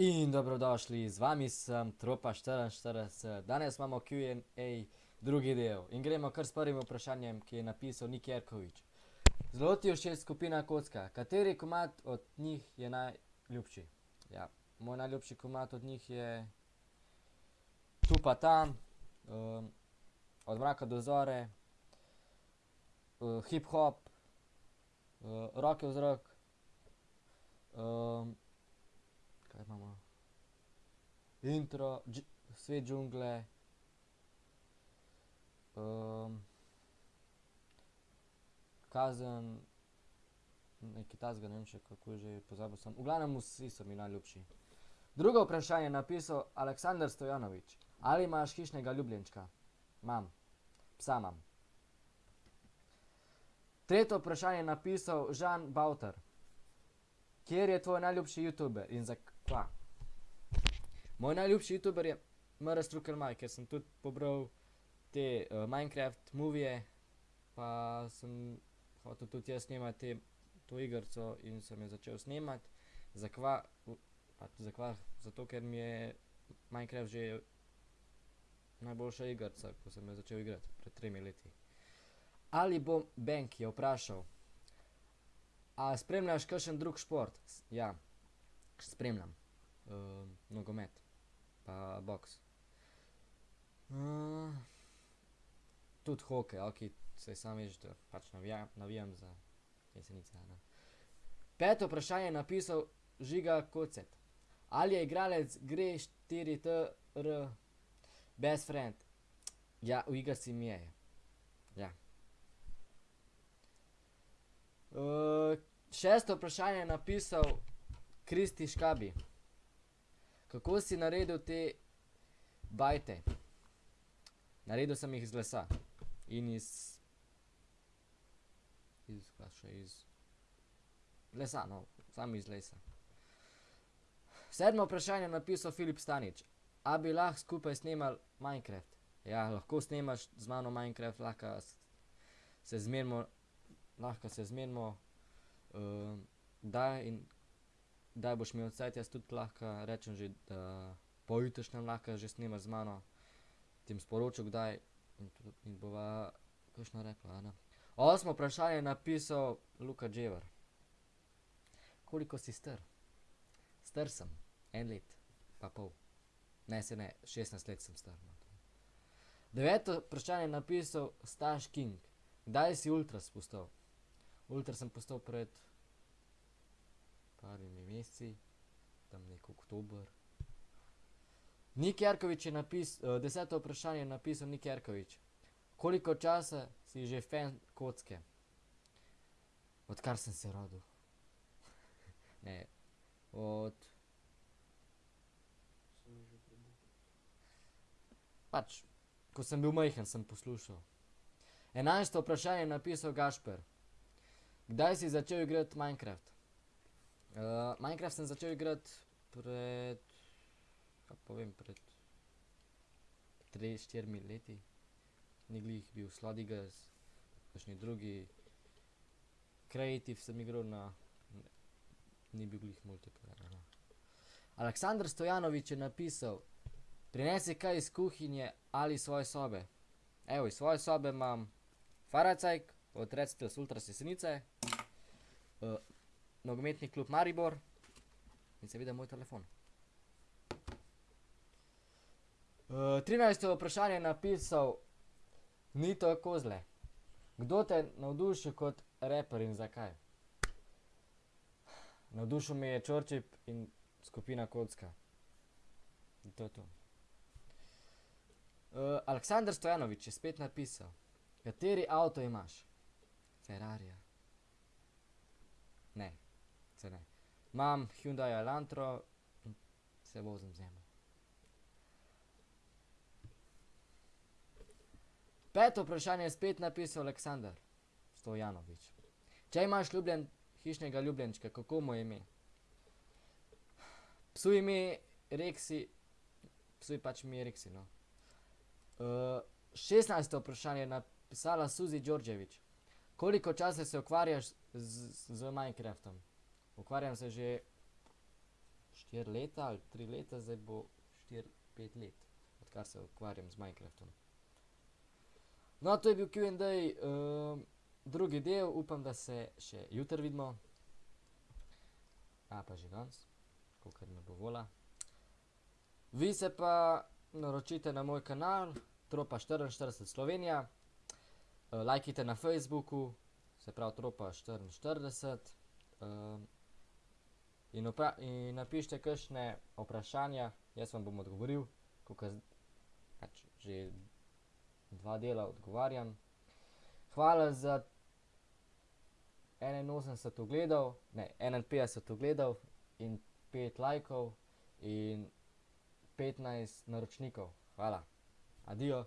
In dobrodošli, z vami sem Tropa 44. Danes imamo Q&A drugi del in gremo kar s prvim vprašanjem, ki je napisal Nik Jerkovič. Zelo ti všeč skupina Kocka, kateri komad od njih je najljubši? Ja, moj najljubši komad od njih je Tu pa tam, Od mraka do zore, Hip hop, Roke v zrak, kaj imamo, Intro, Svet džungle, Kazen, nekaj takega, ne vem še, kako že, pozabil sem, v glavnem vsi so mi najljubši. Drugo vprašanje je napisal Aleksander Stojanovič. Ali imaš hišnega ljubljenčka? Imam. Psa imam. Tretje vprašanje je napisal Žan Bavtar. Kateri je tvoj najljubši youtuber in zakva? Moj najljubši youtuber je M R Strukar Mike, ker sem tudi pobral te Minecraft movije pa sem hotel tudi jaz snemati to igrico in sem jo začel snemati. Zakva? Pač zakva, zato ker mi je Minecraft že najboljša igrica, ko sem jo začel igrati pred tremi leti. Ali bo Benk, je vprašal. A spremljaš kakšen drug šport? Ja. Spremljam. nogomet pa boks. Tudi hokej, okej, saj samo veš, da pač navijam za Jesenice, ne. Peto vprašanje je napisal Žiga Kocet. Ali je igralec Gre štiri t r best friend? Ja, v igrici mi je. Ja. Šesto vprašanje je napisal Kristi Škabi. Kako si naredil te bajte? Naredil sem jih iz lesa. In iz, iz kva še, iz lesa, no, samo iz lesa. Sedmo vprašanje je napisal Filip Stanič. A bi lahko skupaj snemali Minecraft? Ja, lahko snemaš z mano Minecraft, lahko se zmenimo, lahko se zmenimo, kdaj in kdaj boš imel cajt, jaz tudi lahko rečem že, da pojutrišnjem lahko že snemaš z mano. Ti bom sporočil, kdaj in bova kakšno rekla, a ne. Osmo vprašanje je napisal Luka Džever. Koliko si star? Star sem eno leto pa pol. Ne, saj ne, šestnajst let sem star, no. Deveto vprašanje je napisal Staš King. Kdaj si ultras postal? Ultras sem postal pred parimi meseci, tam neki oktober. Nik Jerkovič je deseto vprašanje je napisal Nik Jerkovič. Koliko časa si že fen kocke? Odkar sem se rodil. Ne, od pač, ko sem bil majhen, sem poslušal. Enajsto vprašanje je napisal Gašper. Kdaj si začel igrati Minecraft? Minecraft sem začel igrati pred, kaj pa vem, pred štirimi leti. Ni glih bil Slaughterhouse, kakšni drugi. Creative sem igral na, ni bil glih multiplayer, no. Aleksander Stojanovič je napisal: "Prinesi kaj iz kuhinje ali svoje sobe." Evo, iz svoje sobe imam Feuerzeig od Recitals Ultras Jesenice, Nogometni klub Maribor in seveda moj telefon. trinajsto vprašanje je napisal Nito Kozle. Kdo te navdušil kot raper in zakaj? Navdušil me je Čorčip in skupina Kocka. In to je to. Aleksander Stojanovič je spet napisal: "Kateri avto imaš?" Ferrarija. Ne, saj ne. Imam Hyundai Elantro in se vozim z njim. Peto vprašanje je spet napisal Aleksander Stojanovič. Če imaš hišnega ljubljenčka, kako mu je ime? Psu je ime Reksi, psu je pač ime Reksi, no. šestnajsto vprašanje je napisala Suzi Đorđević. Koliko časa se ukvarjaš z Minecraftom? Ukvarjam se že 4 leta ali 3 leta, zdaj bo 4-5 let, odkar se ukvarjam z Minecraftom. No, to je bil Q&A, um, drugi del, upam, da se še jutri vidimo. A pa že danes, kakor me bo vola. Vi se pa naročite na moj kanal, Tropa 44 Slovenija. Uh, lajkajte na Facebooku, se pravi Tropa 44. Um, in, in napišite kakšne vprašanja, jaz vam bom odgovoril, kakor pač že dva dela odgovarjam. Hvala za 81 ogledov, ne, 51 ogledov in 5 lajkov in 15 naročnikov. Hvala. Adijo.